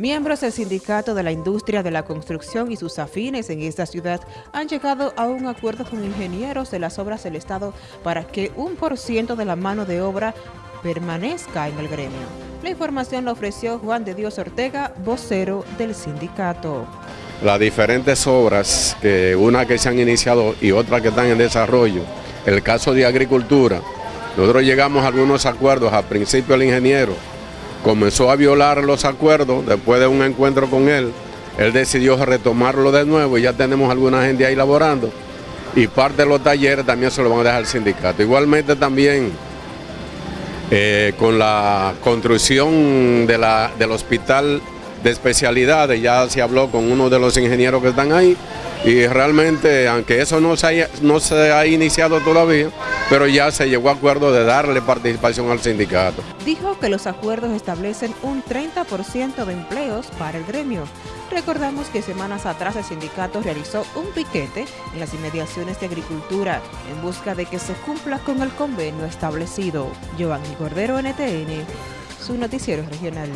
Miembros del Sindicato de la Industria de la Construcción y sus afines en esta ciudad han llegado a un acuerdo con ingenieros de las obras del Estado para que un por ciento de la mano de obra permanezca en el gremio. La información la ofreció Juan de Dios Ortega, vocero del sindicato. Las diferentes obras, que una que se han iniciado y otras que están en desarrollo, el caso de agricultura, nosotros llegamos a algunos acuerdos, al principio el ingeniero comenzó a violar los acuerdos después de un encuentro con él. Él decidió retomarlo de nuevo y ya tenemos alguna gente ahí laborando. Y parte de los talleres también se lo van a dejar al sindicato. Igualmente también eh, con la construcción de la, del hospital de especialidades, ya se habló con uno de los ingenieros que están ahí y realmente, aunque eso no se, haya, no se ha iniciado todavía, pero ya se llegó a acuerdo de darle participación al sindicato. Dijo que los acuerdos establecen un 30% de empleos para el gremio. Recordamos que semanas atrás el sindicato realizó un piquete en las inmediaciones de agricultura en busca de que se cumpla con el convenio establecido. Giovanni Cordero, NTN, su noticiero regional.